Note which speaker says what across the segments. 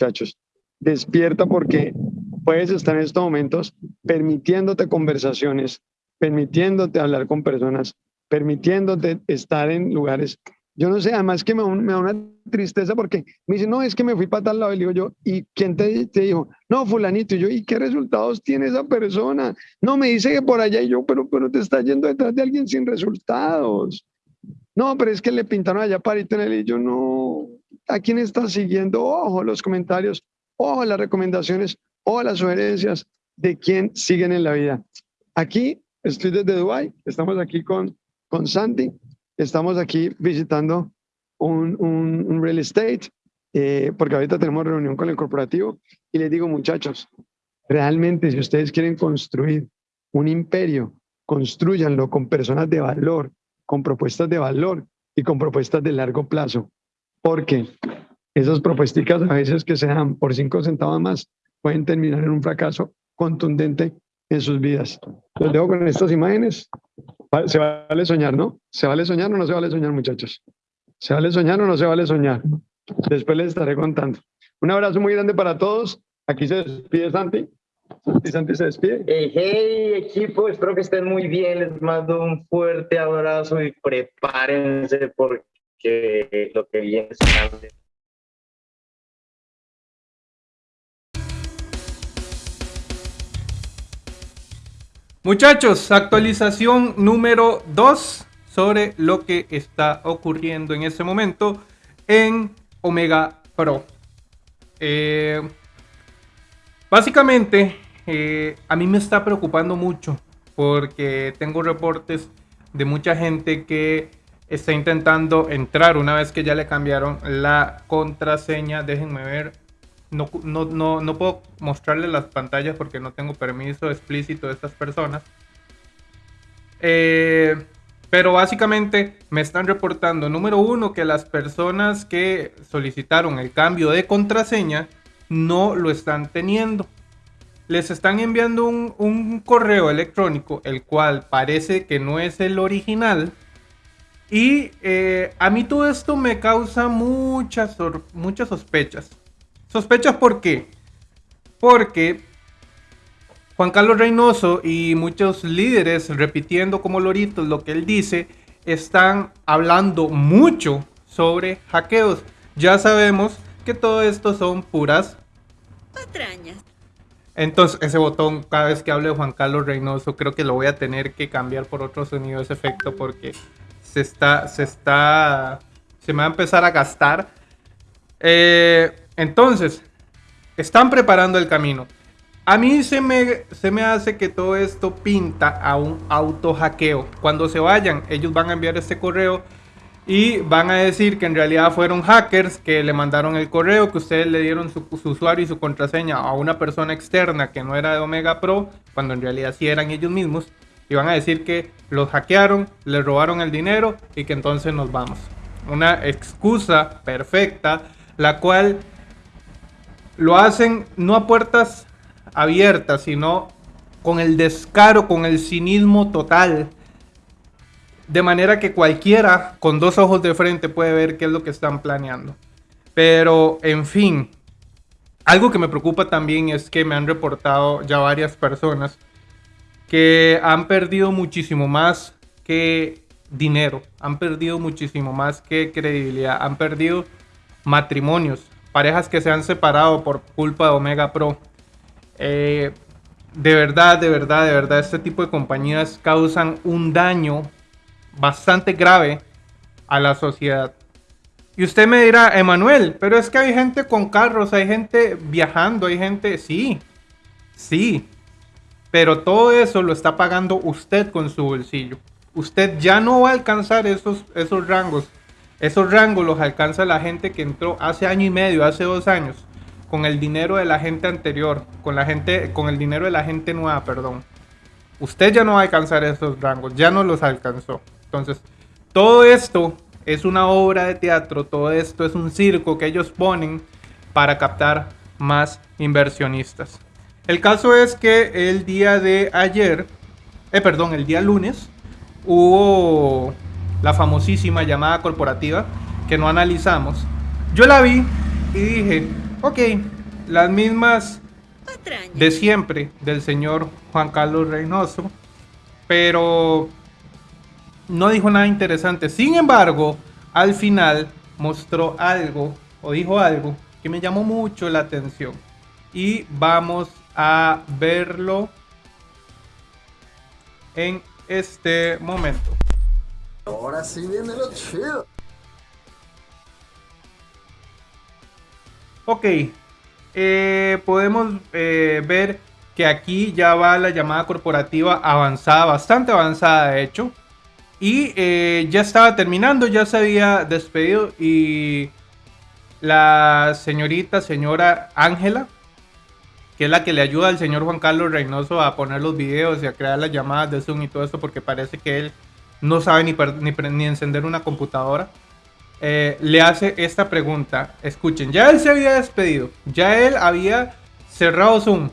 Speaker 1: muchachos. Despierta porque puedes estar en estos momentos permitiéndote conversaciones, permitiéndote hablar con personas, permitiéndote estar en lugares. Yo no sé, además que me, da una tristeza porque me dice, no, es que me fui para tal lado. Y digo yo, ¿y quién te, te, dijo? No, fulanito. Y yo, ¿y qué resultados tiene esa persona? No, me dice que por allá. Y yo, pero, pero te está yendo detrás de alguien sin resultados. No, pero es que le pintaron allá él. Y yo, no, ¿a quién está siguiendo? Ojo, los comentarios, ojo, las recomendaciones, ojo, las sugerencias de quién siguen en la vida. Aquí estoy desde Dubai, estamos aquí con con Santi. Estamos aquí visitando un, un, real estate, eh, porque ahorita tenemos reunión con el corporativo. Y les digo, muchachos, realmente si ustedes quieren construir un imperio, construyanlo con personas de valor, con propuestas de valor y con propuestas de largo plazo. Porque esas propuestas a veces que se dan por cinco centavos más pueden terminar en un fracaso contundente en sus vidas. Los dejo con estas imágenes. Se vale soñar, ¿no? ¿Se vale soñar o no se vale soñar, muchachos? ¿Se vale soñar o no se vale soñar? Después les estaré contando. Un abrazo muy grande para todos. Aquí se despide Santi. Santi, Santi se despide.
Speaker 2: Hey, hey, equipo, espero que estén muy bien. Les mando un fuerte abrazo y prepárense porque lo que viene.
Speaker 3: Muchachos, actualización número 2 sobre lo que está ocurriendo en este momento en Omega Pro. Eh, básicamente, eh, a mí me está preocupando mucho porque tengo reportes de mucha gente que está intentando entrar una vez que ya le cambiaron la contraseña. Déjenme ver no, no, no, puedo mostrarle las pantallas porque no tengo permiso explícito de estas personas. Eh, pero básicamente me están reportando, número uno, que las personas que solicitaron el cambio de contraseña no lo están teniendo. Les están enviando un, correo electrónico, el cual parece que no es el original. Y eh, a mí todo esto me causa muchas, muchas sospechas. Sospechas por qué? Porque Juan Carlos Reynoso y muchos líderes repitiendo como loritos lo que él dice, están hablando mucho sobre hackeos. Ya sabemos que todo esto son puras patrañas. Entonces, ese botón, cada vez que hable de Juan Carlos Reynoso, creo que lo voy a tener que cambiar por otro sonido, ese efecto, porque se está, se está, se me va a empezar a gastar. Eh, entonces, están preparando el camino. A mí se me, se me hace que todo esto pinta a un auto hackeo. Cuando se vayan, ellos van a enviar este correo y van a decir que en realidad fueron hackers que le mandaron el correo, que ustedes le dieron su, usuario y su contraseña a una persona externa que no era de Omega Pro, cuando en realidad sí eran ellos mismos. Y van a decir que los hackearon, les robaron el dinero y que entonces nos vamos. Una excusa perfecta, la cual lo hacen no a puertas abiertas, sino con el descaro, con el cinismo total. De manera que cualquiera con dos ojos de frente puede ver qué es lo que están planeando. Pero, en fin, algo que me preocupa también es que me han reportado ya varias personas que han perdido muchísimo más que dinero, han perdido muchísimo más que credibilidad, han perdido matrimonios, parejas que se han separado por culpa de Omega Pro. Eh, de verdad, de verdad, de verdad, este tipo de compañías causan un daño bastante grave a la sociedad. Y usted me dirá, Emanuel, pero es que hay gente con carros, hay gente viajando, hay gente, sí, sí, pero todo eso lo está pagando usted con su bolsillo. Usted ya no va a alcanzar esos, esos rangos esos rangos los alcanza la gente que entró hace año y medio, hace dos años, con el dinero de la gente anterior, con la gente, con el dinero de la gente nueva, perdón. Usted ya no va a alcanzar esos rangos, ya no los alcanzó. Entonces, todo esto es una obra de teatro, todo esto es un circo que ellos ponen para captar más inversionistas. El caso es que el día de ayer, eh, perdón, el día lunes, hubo la famosísima llamada corporativa que no analizamos. Yo la vi y dije, Ok, las mismas de siempre del señor Juan Carlos Reynoso, pero no dijo nada interesante. Sin embargo, al final mostró algo o dijo algo que me llamó mucho la atención y vamos a verlo en este momento.
Speaker 4: Ahora sí viene lo chido.
Speaker 3: Ok, eh, podemos eh, ver que aquí ya va la llamada corporativa avanzada, bastante avanzada de hecho. Y eh, ya estaba terminando, ya se había despedido y la señorita, señora Ángela, que es la que le ayuda al señor Juan Carlos Reynoso a poner los videos y a crear las llamadas de Zoom y todo esto, porque parece que él no sabe ni, ni, encender una computadora, eh, le hace esta pregunta. Escuchen, ya él se había despedido, ya él había cerrado Zoom.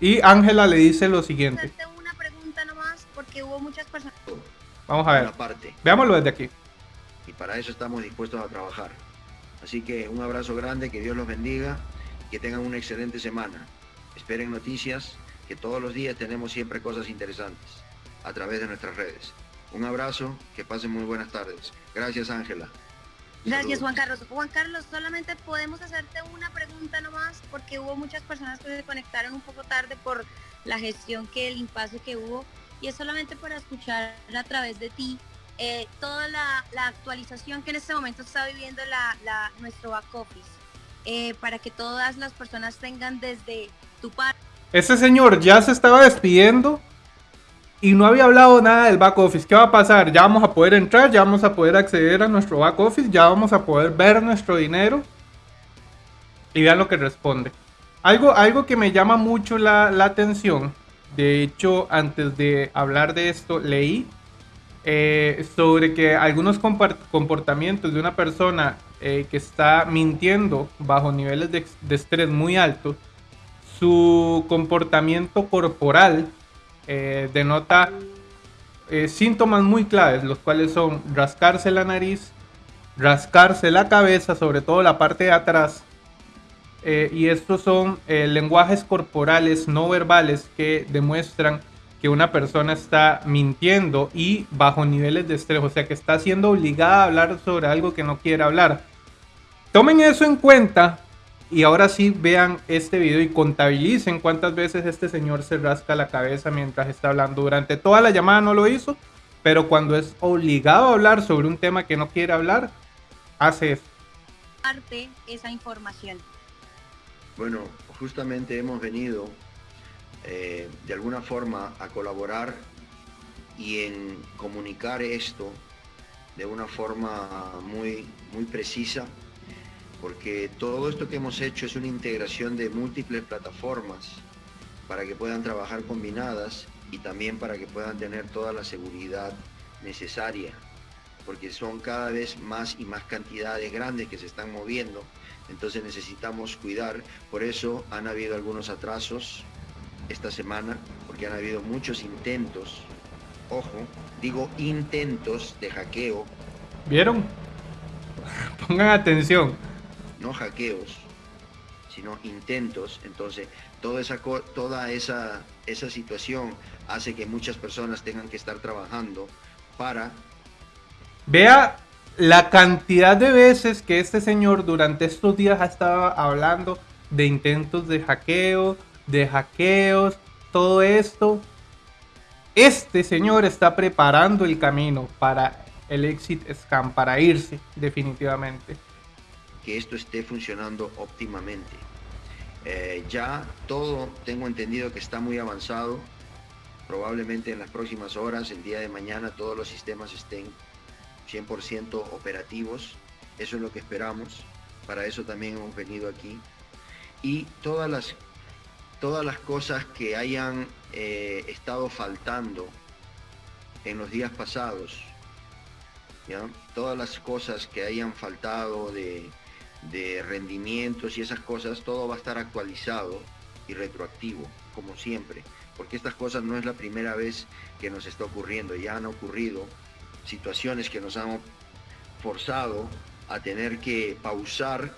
Speaker 3: Y Ángela le dice lo siguiente.
Speaker 5: Una pregunta nomás, porque hubo muchas personas.
Speaker 3: Vamos a ver. Veámoslo desde aquí.
Speaker 6: Y para eso estamos dispuestos a trabajar. Así que un abrazo grande, que Dios los bendiga, que tengan una excelente semana. Esperen noticias, que todos los días tenemos siempre cosas interesantes a través de nuestras redes. Un abrazo, que pasen muy buenas tardes. Gracias, Ángela.
Speaker 5: Gracias, Juan Carlos. Juan Carlos, solamente podemos hacerte una pregunta nomás, porque hubo muchas personas que se conectaron un poco tarde por la gestión que el impasse que hubo, y es solamente para escuchar a través de ti eh, toda la, actualización que en este momento está viviendo la, nuestro back office, eh, para que todas las personas tengan desde tu parte.
Speaker 3: Ese señor ya se estaba despidiendo y no había hablado nada del back office. ¿Qué va a pasar? Ya vamos a poder entrar, ya vamos a poder acceder a nuestro back office, ya vamos a poder ver nuestro dinero. Y vean lo que responde. Algo, algo que me llama mucho la, atención. De hecho, antes de hablar de esto, leí eh, sobre que algunos comportamientos de una persona eh, que está mintiendo bajo niveles de, estrés muy altos, su comportamiento corporal eh, denota eh, síntomas muy claves, los cuales son rascarse la nariz, rascarse la cabeza, sobre todo la parte de atrás. Y estos son lenguajes corporales no verbales que demuestran que una persona está mintiendo y bajo niveles de estrés, o sea que está siendo obligada a hablar sobre algo que no quiere hablar. Tomen eso en cuenta y ahora sí vean este video y contabilicen cuántas veces este señor se rasca la cabeza mientras está hablando. Durante toda la llamada no lo hizo, pero cuando es obligado a hablar sobre un tema que no quiere hablar, hace eso.
Speaker 5: Parte esa información.
Speaker 6: Bueno, justamente hemos venido eh, de alguna forma a colaborar y en comunicar esto de una forma muy, muy precisa porque todo esto que hemos hecho es una integración de múltiples plataformas para que puedan trabajar combinadas y también para que puedan tener toda la seguridad necesaria, porque son cada vez más y más cantidades grandes que se están moviendo, entonces necesitamos cuidar, por eso han habido algunos atrasos esta semana, porque han habido muchos intentos, ojo, digo intentos de hackeo.
Speaker 3: ¿Vieron? Pongan atención
Speaker 6: no hackeos, sino intentos. Entonces, toda esa, toda esa, esa situación hace que muchas personas tengan que estar trabajando para...
Speaker 3: Vea la cantidad de veces que este señor durante estos días ha estado hablando de intentos de hackeo, de hackeos, todo esto. Este señor está preparando el camino para el exit scam, para irse definitivamente
Speaker 6: que esto esté funcionando óptimamente. Eh, ya todo tengo entendido que está muy avanzado. Probablemente en las próximas horas, el día de mañana, todos los sistemas estén 100% operativos. Eso es lo que esperamos. Para eso también hemos venido aquí. Y todas las, todas las cosas que hayan eh, estado faltando en los días pasados, todas las cosas que hayan faltado de, de rendimientos y esas cosas, todo va a estar actualizado y retroactivo, como siempre, porque estas cosas no es la primera vez que nos está ocurriendo, ya han ocurrido situaciones que nos han forzado a tener que pausar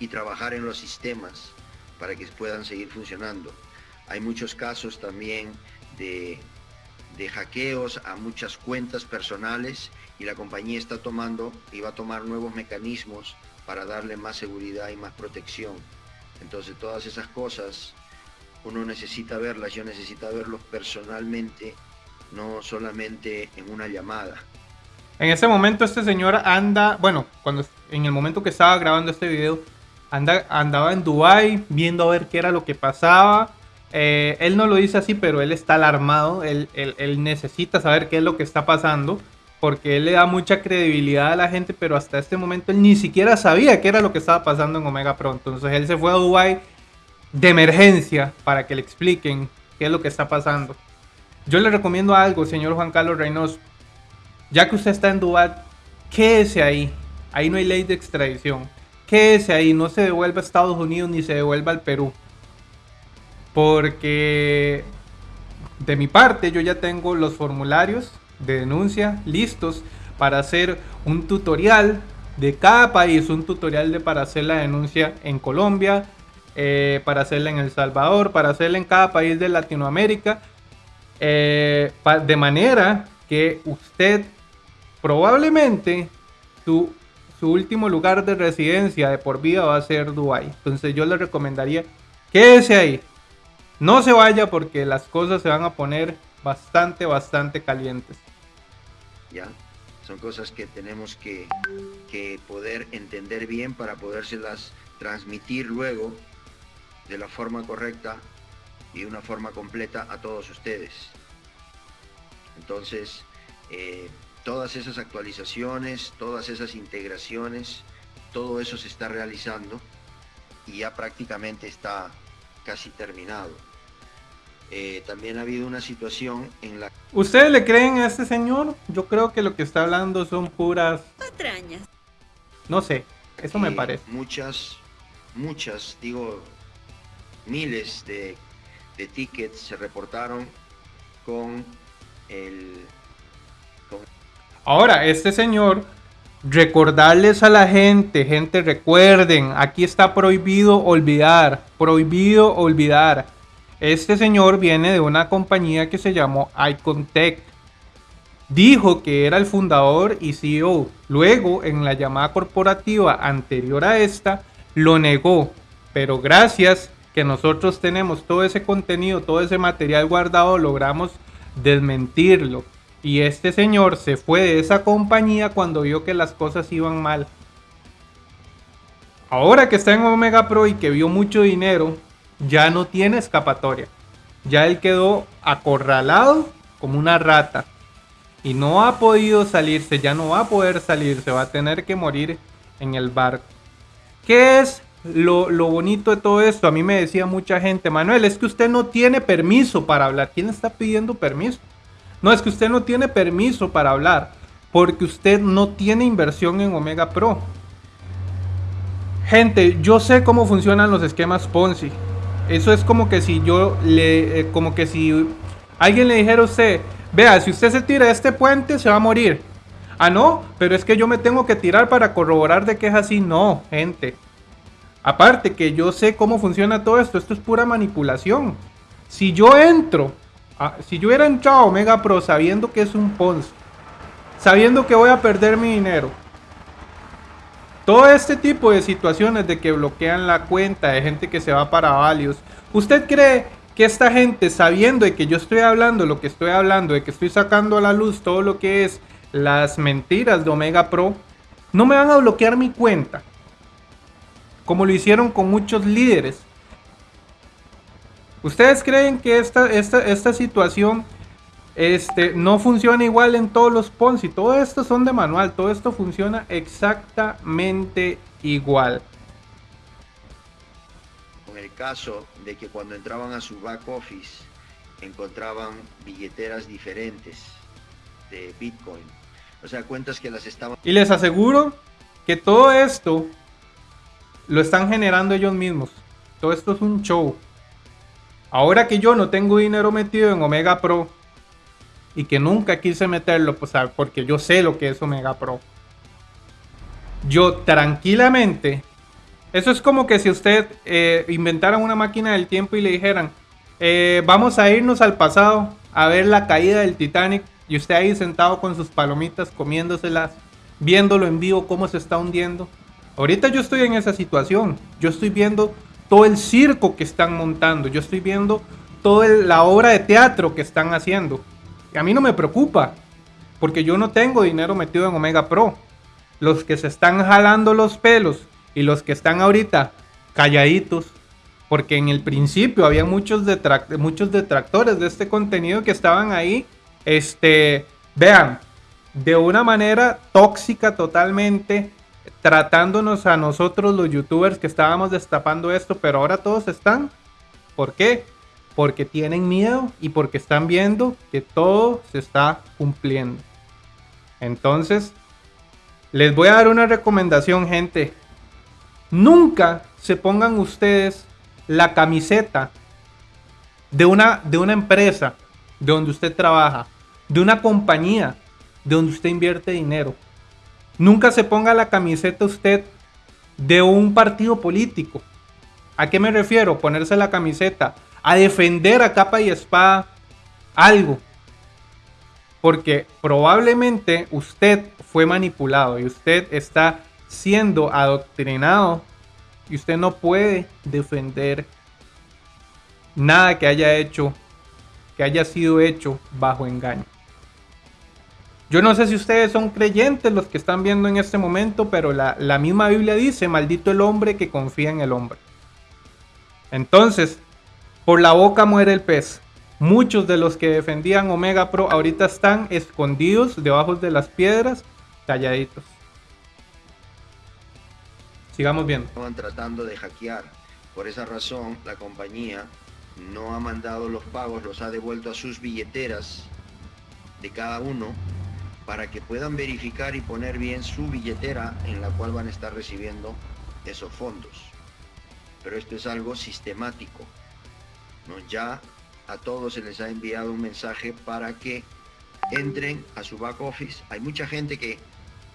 Speaker 6: y trabajar en los sistemas para que puedan seguir funcionando. Hay muchos casos también de, de hackeos a muchas cuentas personales y la compañía está tomando y va a tomar nuevos mecanismos para darle más seguridad y más protección. Entonces todas esas cosas uno necesita verlas, yo necesito verlos personalmente, no solamente en una llamada.
Speaker 3: En ese momento este señor anda, bueno, cuando en el momento que estaba grabando este video, anda, andaba en Dubai viendo a ver qué era lo que pasaba. Eh, él no lo dice así, pero él está alarmado, él, él necesita saber qué es lo que está pasando porque él le da mucha credibilidad a la gente, pero hasta este momento él ni siquiera sabía qué era lo que estaba pasando en Omega Pro. Entonces él se fue a Dubai de emergencia para que le expliquen qué es lo que está pasando. Yo le recomiendo algo, señor Juan Carlos Reynoso. Ya que usted está en Dubai, quédese ahí. Ahí no hay ley de extradición. Quédese ahí, no se devuelva a Estados Unidos ni se devuelva al Perú. Porque de mi parte yo ya tengo los formularios de denuncia listos para hacer un tutorial de cada país, un tutorial de para hacer la denuncia en Colombia, eh, para hacerla en El Salvador, para hacerla en cada país de Latinoamérica, eh, de manera que usted probablemente su, su último lugar de residencia de por vida va a ser Dubai. Entonces yo le recomendaría quédese ahí. No se vaya porque las cosas se van a poner bastante, bastante calientes.
Speaker 6: ¿ya? Son cosas que tenemos que, poder entender bien para podérselas transmitir luego de la forma correcta y una forma completa a todos ustedes. Entonces, eh, todas esas actualizaciones, todas esas integraciones, todo eso se está realizando y ya prácticamente está casi terminado. Eh, también ha habido una situación en la...
Speaker 3: ¿Ustedes le creen a este señor? Yo creo que lo que está hablando son puras...
Speaker 5: Patrañas.
Speaker 3: No sé, eso me parece.
Speaker 6: Muchas, muchas, digo, miles de, de tickets se reportaron con el...
Speaker 3: Ahora, este señor recordarles a la gente, gente recuerden, aquí está prohibido olvidar, prohibido olvidar. Este señor viene de una compañía que se llamó Icontech. Dijo que era el fundador y CEO. Luego, en la llamada corporativa anterior a esta, lo negó. Pero gracias que nosotros tenemos todo ese contenido, todo ese material guardado, logramos desmentirlo. Y este señor se fue de esa compañía cuando vio que las cosas iban mal. Ahora que está en Omega Pro y que vio mucho dinero, ya no tiene escapatoria. Ya él quedó acorralado como una rata. Y no ha podido salirse, ya no va a poder salirse, va a tener que morir en el barco. ¿Qué es lo, lo, bonito de todo esto? A mí me decía mucha gente, Manuel, es que usted no tiene permiso para hablar. ¿Quién está pidiendo permiso? No, es que usted no tiene permiso para hablar porque usted no tiene inversión en Omega Pro. Gente, yo sé cómo funcionan los esquemas Ponzi. Eso es como que si yo le, eh, como que si alguien le dijera a usted, vea, si usted se tira de este puente se va a morir. Ah, no, pero es que yo me tengo que tirar para corroborar de que es así. No, gente. Aparte que yo sé cómo funciona todo esto, esto es pura manipulación. Si yo entro, si yo hubiera entrado a Omega Pro sabiendo que es un Ponzi, sabiendo que voy a perder mi dinero, todo este tipo de situaciones de que bloquean la cuenta, de gente que se va para valios. ¿Usted cree que esta gente, sabiendo de que yo estoy hablando lo que estoy hablando, de que estoy sacando a la luz todo lo que es las mentiras de Omega Pro, no me van a bloquear mi cuenta? Como lo hicieron con muchos líderes. ¿Ustedes creen que esta, esta, esta situación este, no funciona igual en todos los Ponzi. Todo esto son de manual. Todo esto funciona exactamente igual.
Speaker 6: Con el caso de que cuando entraban a su back office encontraban billeteras diferentes de Bitcoin. O sea, cuentas que las estaban...
Speaker 3: Y les aseguro que todo esto lo están generando ellos mismos. Todo esto es un show. Ahora que yo no tengo dinero metido en Omega Pro, y que nunca quise meterlo, pues, porque yo sé lo que es Omega Pro. Yo tranquilamente Eso es como que si usted eh, inventara una máquina del tiempo y le dijeran, eh, vamos a irnos al pasado a ver la caída del Titanic y usted ahí sentado con sus palomitas comiéndoselas, viéndolo en vivo cómo se está hundiendo. Ahorita yo estoy en esa situación, yo estoy viendo todo el circo que están montando, yo estoy viendo toda la obra de teatro que están haciendo. Y a mí no me preocupa, porque yo no tengo dinero metido en Omega Pro. Los que se están jalando los pelos y los que están ahorita calladitos, porque en el principio había muchos, muchos detractores de este contenido que estaban ahí, este, vean, de una manera tóxica totalmente, tratándonos a nosotros los youtubers que estábamos destapando esto, pero ahora todos están. ¿Por qué? Porque tienen miedo y porque están viendo que todo se está cumpliendo. Entonces, les voy a dar una recomendación, gente. Nunca se pongan ustedes la camiseta de una, de una empresa de donde usted trabaja, de una compañía de donde usted invierte dinero. Nunca se ponga la camiseta usted de un partido político. ¿A qué me refiero? Ponerse la camiseta a defender a capa y espada algo. Porque probablemente usted fue manipulado y usted está siendo adoctrinado y usted no puede defender nada que haya hecho, que haya sido hecho bajo engaño. Yo no sé si ustedes son creyentes los que están viendo en este momento, pero la, la misma Biblia dice, maldito el hombre que confía en el hombre. Entonces, por la boca muere el pez. Muchos de los que defendían Omega Pro ahorita están escondidos debajo de las piedras, calladitos. Sigamos viendo.
Speaker 6: Estaban tratando de hackear. Por esa razón, la compañía no ha mandado los pagos, los ha devuelto a sus billeteras de cada uno para que puedan verificar y poner bien su billetera en la cual van a estar recibiendo esos fondos. Pero esto es algo sistemático. Ya a todos se les ha enviado un mensaje para que entren a su back office. Hay mucha gente que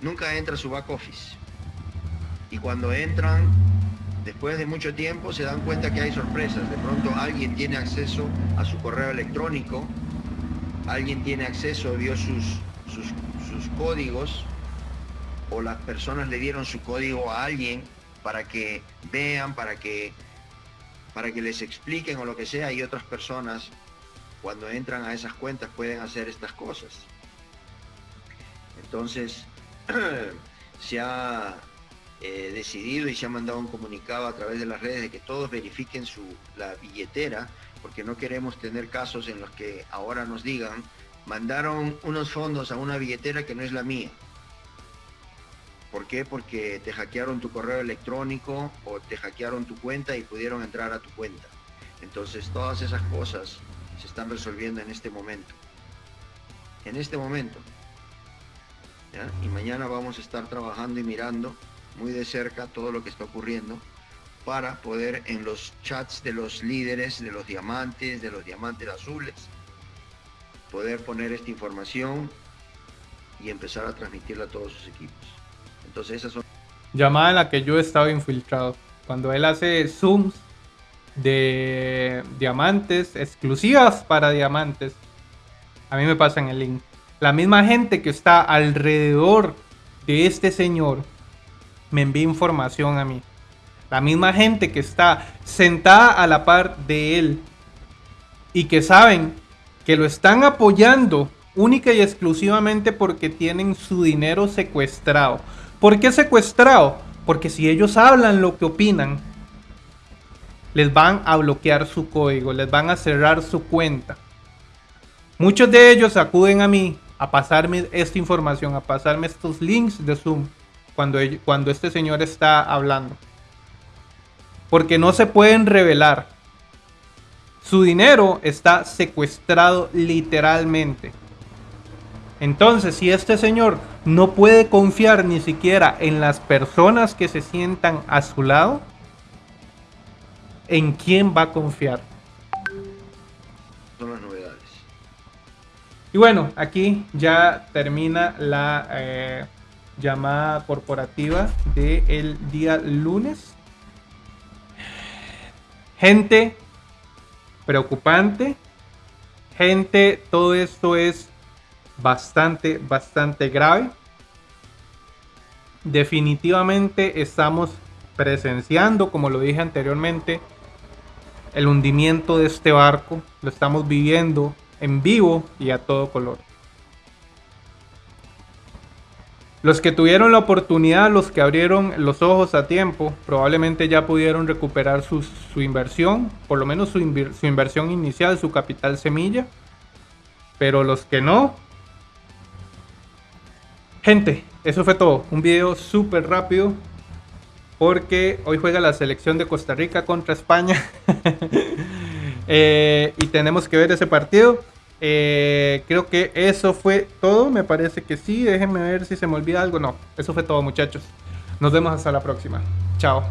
Speaker 6: nunca entra a su back office y cuando entran, después de mucho tiempo, se dan cuenta que hay sorpresas. De pronto alguien tiene acceso a su correo electrónico, alguien tiene acceso, vio sus, sus, códigos, o las personas le dieron su código a alguien para que vean, para que, para que les expliquen o lo que sea, y otras personas cuando entran a esas cuentas pueden hacer estas cosas. Entonces, se ha eh, decidido y se ha mandado un comunicado a través de las redes de que todos verifiquen su, la billetera, porque no queremos tener casos en los que ahora nos digan, mandaron unos fondos a una billetera que no es la mía. ¿Por qué? Porque te hackearon tu correo electrónico o te hackearon tu cuenta y pudieron entrar a tu cuenta. Entonces todas esas cosas se están resolviendo en este momento. En este momento. Y mañana vamos a estar trabajando y mirando muy de cerca todo lo que está ocurriendo para poder en los chats de los líderes, de los diamantes, de los diamantes azules, poder poner esta información y empezar a transmitirla a todos sus equipos. Entonces esas son...
Speaker 3: Llamada en la que yo he estado infiltrado. Cuando él hace zooms de diamantes exclusivas para diamantes, a mí me pasan el link. La misma gente que está alrededor de este señor me envía información a mí. La misma gente que está sentada a la par de él y que saben que lo están apoyando única y exclusivamente porque tienen su dinero secuestrado. ¿Por qué secuestrado? Porque si ellos hablan lo que opinan, les van a bloquear su código, les van a cerrar su cuenta. Muchos de ellos acuden a mí a pasarme esta información, a pasarme estos links de Zoom cuando, cuando este señor está hablando. Porque no se pueden revelar. Su dinero está secuestrado literalmente. Entonces, si este señor no puede confiar ni siquiera en las personas que se sientan a su lado, ¿en quién va a confiar?
Speaker 6: Son las novedades.
Speaker 3: Y bueno, aquí ya termina la... Eh, llamada corporativa del día lunes. Gente preocupante. Gente, todo esto es bastante, bastante grave. Definitivamente estamos presenciando, como lo dije anteriormente, el hundimiento de este barco. Lo estamos viviendo en vivo y a todo color. Los que tuvieron la oportunidad, los que abrieron los ojos a tiempo, probablemente ya pudieron recuperar su, inversión, por lo menos su, inversión inicial, su capital semilla. Pero los que no... Gente, eso fue todo. Un video súper rápido. Porque hoy juega la selección de Costa Rica contra España. Eh, y tenemos que ver ese partido. Eh, creo que eso fue todo. Me parece que sí. Déjenme ver si se me olvida algo. No, eso fue todo, muchachos. Nos vemos hasta la próxima. Chao.